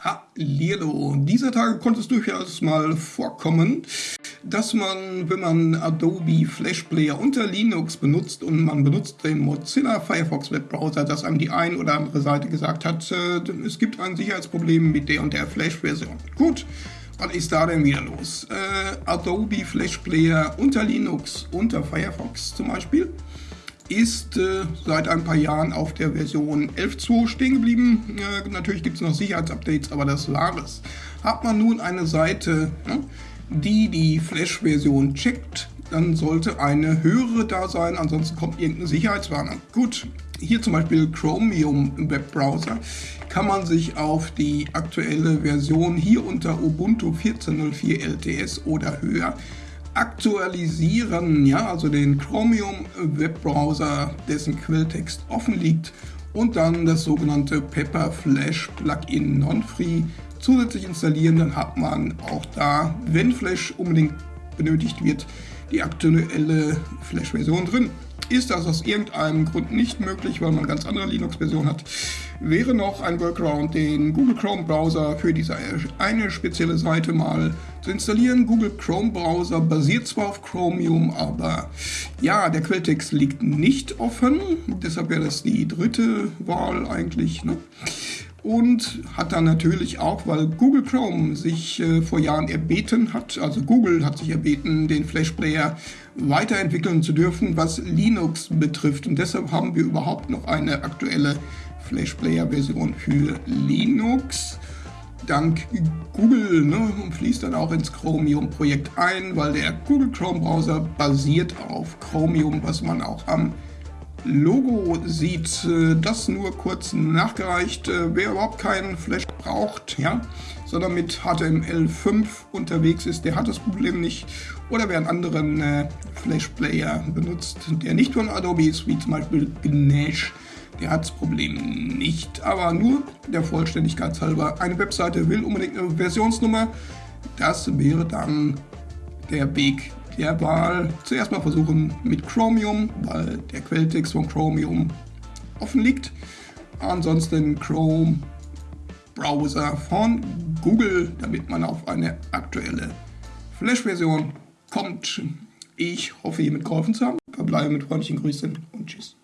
Hallihallo. Dieser Tage konnte es durchaus mal vorkommen, dass man, wenn man Adobe Flash Player unter Linux benutzt und man benutzt den Mozilla Firefox Webbrowser, dass einem die ein oder andere Seite gesagt hat, äh, es gibt ein Sicherheitsproblem mit der und der Flash-Version. Gut, was ist da denn wieder los? Äh, Adobe Flash Player unter Linux, unter Firefox zum Beispiel, ist äh, seit ein paar Jahren auf der Version 11.2 stehen geblieben. Äh, natürlich gibt es noch Sicherheitsupdates, aber das war es. Hat man nun eine Seite, ne, die die Flash-Version checkt, dann sollte eine höhere da sein, ansonsten kommt irgendeine Sicherheitswarnung. Gut, hier zum Beispiel Chromium Webbrowser kann man sich auf die aktuelle Version hier unter Ubuntu 14.04 LTS oder höher aktualisieren, ja, also den Chromium Webbrowser, dessen Quelltext offen liegt und dann das sogenannte Pepper Flash Plugin Non-Free zusätzlich installieren, dann hat man auch da, wenn Flash unbedingt benötigt wird, die aktuelle Flash-Version drin. Ist das aus irgendeinem Grund nicht möglich, weil man eine ganz andere Linux-Version hat, wäre noch ein Workaround, den Google Chrome Browser für diese eine spezielle Seite mal zu installieren. Google Chrome Browser basiert zwar auf Chromium, aber ja, der Quelltext liegt nicht offen. Deshalb wäre das die dritte Wahl eigentlich. Ne? Und hat dann natürlich auch, weil Google Chrome sich äh, vor Jahren erbeten hat, also Google hat sich erbeten, den Flash Player weiterentwickeln zu dürfen, was Linux betrifft. Und deshalb haben wir überhaupt noch eine aktuelle Flash Player Version für Linux. Dank Google ne, und fließt dann auch ins Chromium-Projekt ein, weil der Google Chrome Browser basiert auf Chromium, was man auch am Logo sieht. Äh, das nur kurz nachgereicht. Äh, wer überhaupt keinen Flash braucht, ja, sondern mit HTML5 unterwegs ist, der hat das Problem nicht. Oder wer einen anderen äh, Flash Player benutzt, der nicht von Adobe ist, wie zum Beispiel Ganesh, der hat das Problem nicht. Aber nur der Vollständigkeit halber. Eine Webseite will unbedingt eine Versionsnummer. Das wäre dann der Weg der Wahl zuerst mal versuchen mit Chromium, weil der Quelltext von Chromium offen liegt. Ansonsten Chrome Browser von Google, damit man auf eine aktuelle Flash-Version kommt. Ich hoffe, hiermit geholfen zu haben. Verbleibe mit freundlichen Grüßen und Tschüss.